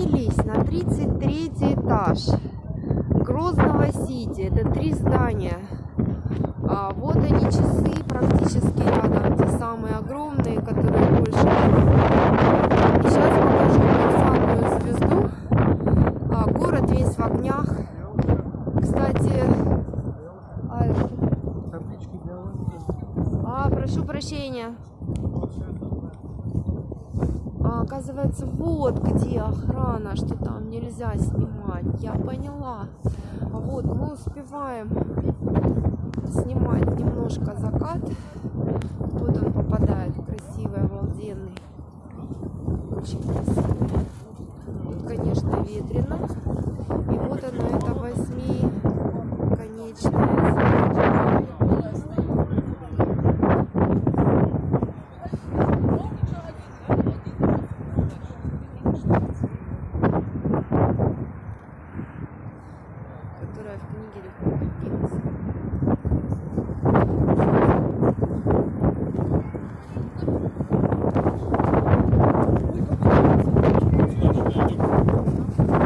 поднялись на 33 этаж Грозного Сити. Это три здания. А, вот они часы практически рядом, те самые огромные, которые больше. Сейчас покажу самую звезду. А, город весь в огнях. Кстати, а, а, прошу прощения. А, оказывается, вот где охрана, что там нельзя снимать. Я поняла. Вот мы успеваем снимать немножко закат. Вот он попадает красивый, обалденный. Очень красивый. Тут, конечно, ветрено. которая в книге легко определилась.